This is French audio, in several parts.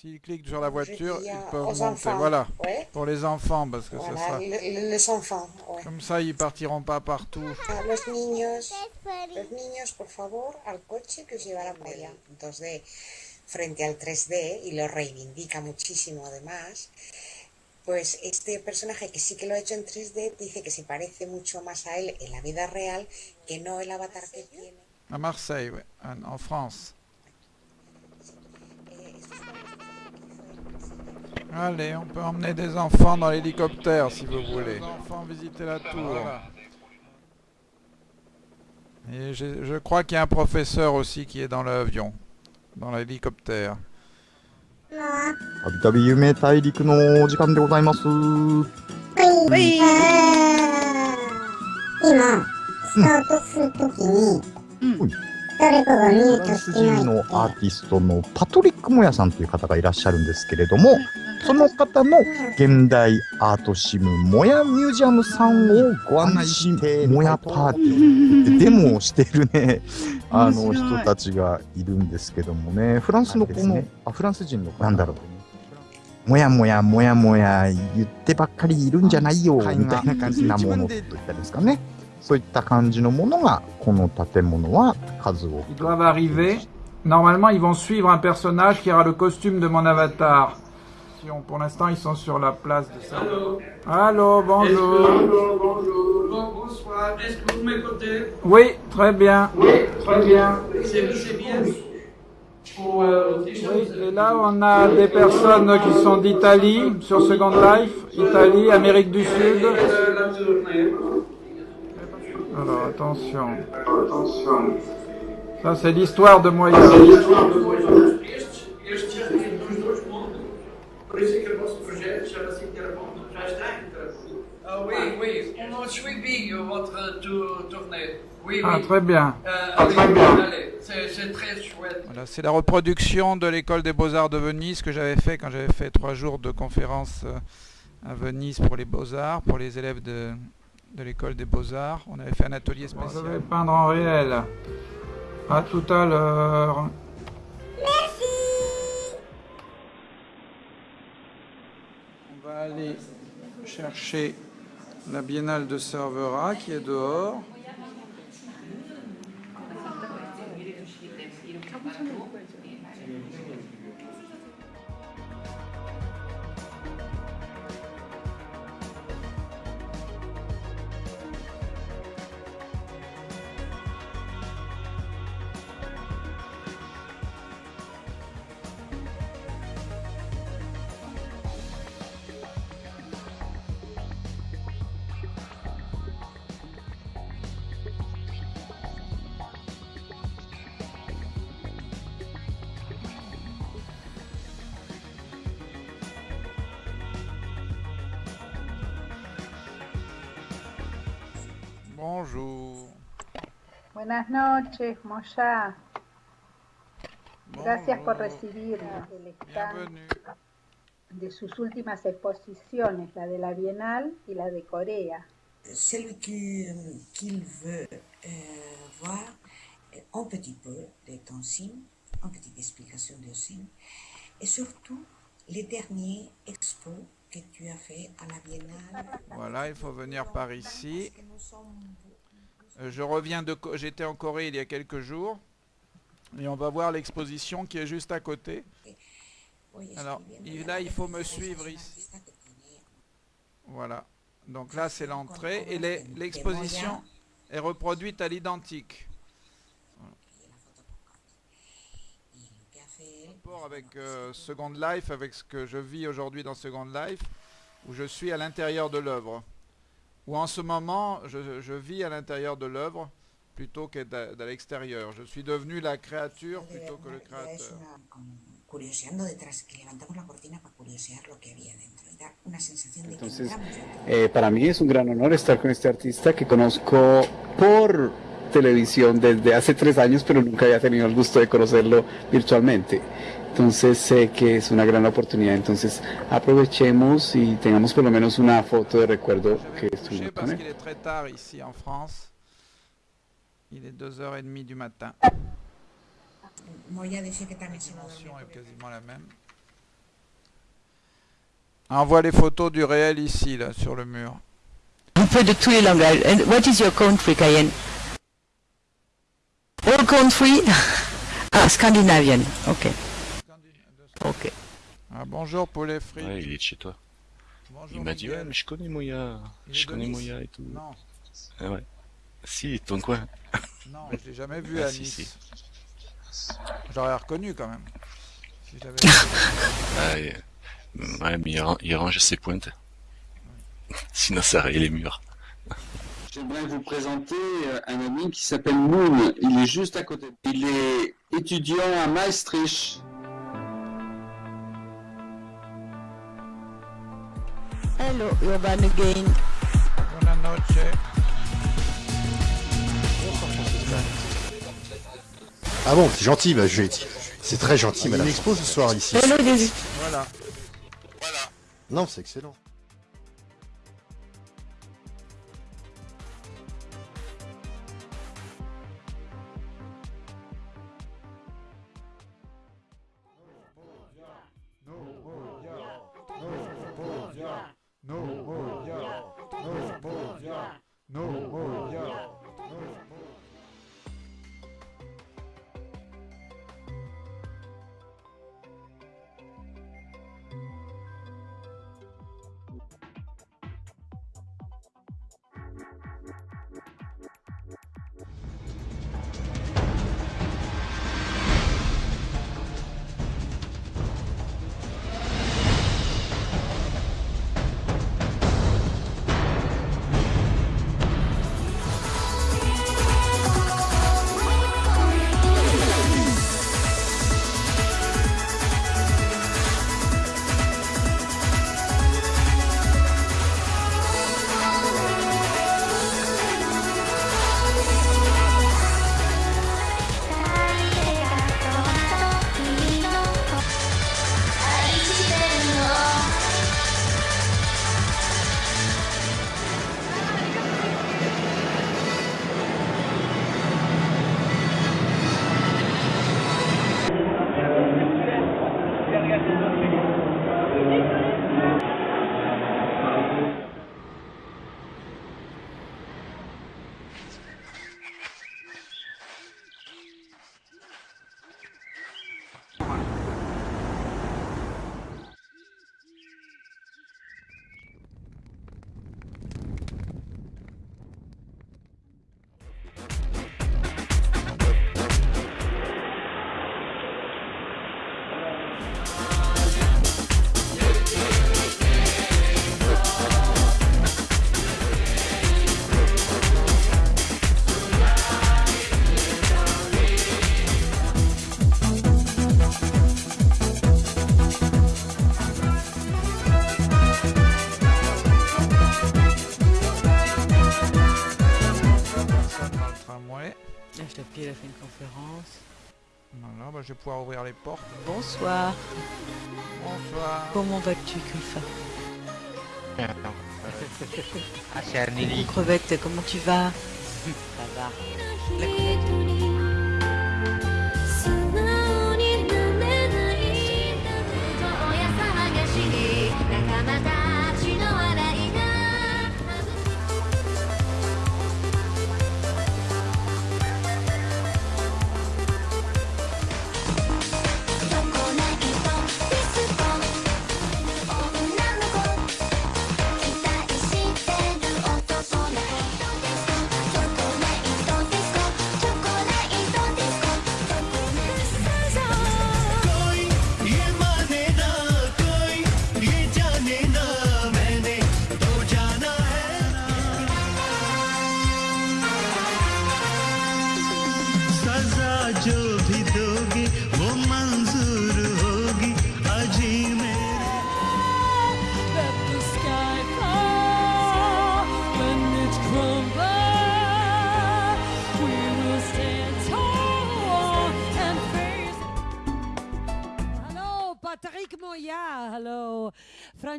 S'ils cliquent sur la voiture, ils peuvent monter. enfants. Voilà, Ouais. pour les enfants, parce que ça Voilà, sera... le- le- les enfants. ouais. Comme ça, ils partiront pas partout. Ah, Los niños, los niños, por favor, al coche que os llevará para allá. 2D frente al 3D y lo reivindica muchísimo además. Pues este personaje que sí que lo ha hecho en 3D dice que se parece mucho más a él en la vida real que no el avatar que tiene. À Marseille, ouais, en, en France. Eh, esto es una de las cosas que hizo él. Allez, on peut emmener des enfants dans l'hélicoptère si vous voulez. Les enfants visiter la tour. Et j'ai- je crois qu'il y a un professeur aussi qui est dans l'avion, dans l'hélicoptère. たびたび夢大陸のお時間でございます。はい。今、スタートするときに、うん誰かがミューフランストしてない人のアーティストのパトリック・モヤさんという方がいらっしゃるんですけれども、 その方の現代アートシムモヤミュージアムさんをご案内して、モヤパーティーでデモをしているね、あの人たちがいるんですけどもね、フランスのこの、あフランス人のなんだろう。もやもやもやもや言ってばっかりいるんじゃないよみたいな感じなものといったんですかね。そういった感じのものが、この建物は数多 Ils く doivent arriver. Normalement, ils vont suivre un personnage qui aura le costume de mon avatar. Pour l'instant, ils sont sur la place de ça. Allô Allô, bonjour. Bonjour, bonjour. Bon- bonsoir. Est-ce que vous m'écoutez Oui, très bien. Oui, très bien. C'est c'est bien. Pour, euh, Oui, et là, on a des personnes qui sont d'Italie, sur Second Life, Italie, Amérique du Sud. Euh. Alors, attention. Attention. Ça, c'est l'histoire de Moya. Suivi votre tou- tournée? Oui, Ah, oui. très bien. Euh, allez, allez. C'est c'est très chouette. Voilà, c'est la reproduction de l'école des beaux-arts de Venise que j'avais fait quand j'avais fait trois jours de conférence euh, à Venise pour les beaux-arts, pour les élèves de, de l'école des beaux-arts. On avait fait un atelier spécial. Je vais peindre en réel. À tout à l'heure. On va aller chercher la biennale de Cervera qui est dehors. Bonjour. Buenas noches, Moya. Gracias por recibirnos. El stand Bienvenue. de sus últimas exposiciones, la de la Bienal y la de Corea. Celui qui- qu'il veut euh, voir euh, un petit peu de ton signe, une petite explication de signe, et surtout les derniers expos que tu as fait à la Biennale. Voilà, il faut venir par ici. Parce que nous sommes- Euh, Je reviens de... J'étais en Corée il y a quelques jours. Et on va voir l'exposition qui est juste à côté. Alors, là, il faut me suivre ici. Voilà. Donc là, c'est l'entrée. Et l'exposition est reproduite à l'identique. rapport avec euh, Second Life, avec ce que je vis aujourd'hui dans Second Life, où je suis à l'intérieur de l'œuvre. Où en ce moment, je, je vis à l'intérieur de l'œuvre plutôt que de, l'extérieur. Je suis devenu la créature plutôt que le créateur. una- con- curioseando detrás, que levantamos la cortina para curiosear lo que había dentro y dar una sensación de que Entonces. Eh, para mí es un gran honor estar con este artista que conozco por televisión desde hace tres años, pero nunca había tenido el gusto de conocerlo virtualmente. Entonces sé que es una gran oportunidad. Entonces aprovechemos y tengamos por lo menos una foto de recuerdo que estuvimos con parce él. qu'il est très tard ici en France. Il est 2h30 du matin. La dimension est quasiment la même. On voit les photos du réel ici, là, sur le mur. Un peu de tous les langages. And what is your country, Cayenne? All country? ah, Scandinavian. Ok. Ok. Ah, bonjour, poulet frit. Ouais, il est de chez toi. Bonjour, Il m'a dit, ouais, mais je connais Moya. Je connais Nice Moya et tout. Non, Ah ouais. Si, ton coin. non, je l'ai jamais vu Ah, à si, Nice. J'aurais reconnu quand même. Si j'avais- Ah, et- Ouais, mais il, ran- il range ses pointes. Sinon, ça raye les murs. J'aimerais vous présenter euh, un ami qui s'appelle Moon. Il est juste à côté. Il est étudiant à Maastricht. Hello, Urban again. Buona noche. Ah bon, c'est gentil, bah, je C'est très gentil, madame. Il y a une expo ce soir ici. Hello, Daisy. Voilà. Non, c'est excellent. Les portes. Bonsoir. Bonsoir. Comment vas-tu, Kulfa Ah, c'est Anneli. Crevette, comment tu vas? Ça va.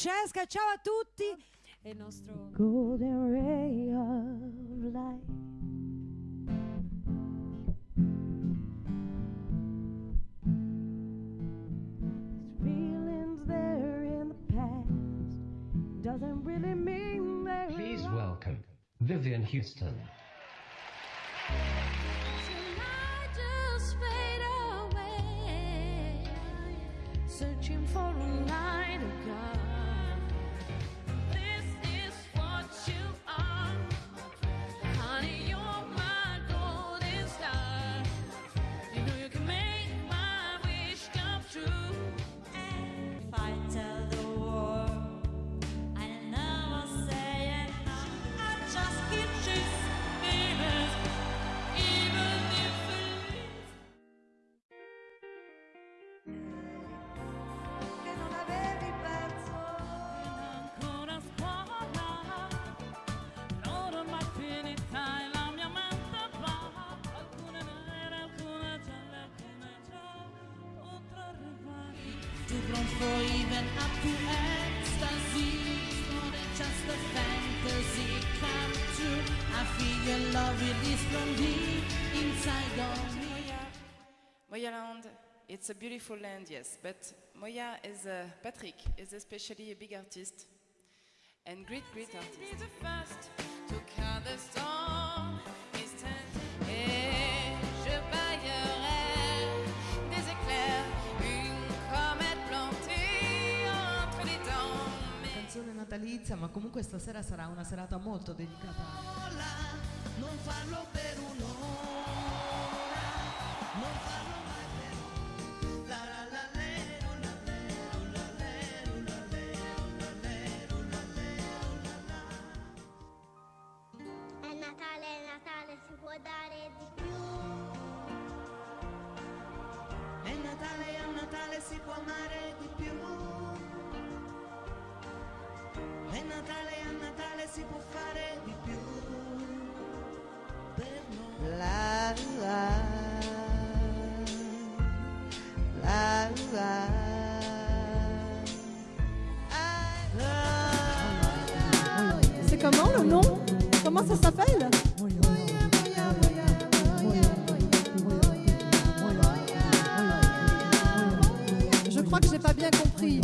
Francesca, ciao a tutti. E il nostro Golden Ray of Light. Feelings there in the past. doesn't really mean very Please much. welcome Vivian Houston. I just fade away, searching for a light of God. Too for even up to ecstasy it's more than just a fantasy. Come true. I feel your love with this from deep inside of me. Moya land, it's a beautiful land, yes, but Moya is a, Patrick is especially a big artist and great, great artist. Ma comunque stasera sarà una serata molto dedicata. Non farlo per un'ora, non farlo mai per. La la la. È Natale, è Natale, si può dare di più. È Natale, un Natale, si può amare di più. È Natale, è un Natale, si può fare di più. Per noi. La la la la. C'est comment le nom? Comment ça s'appelle? Je crois que j'ai pas bien compris.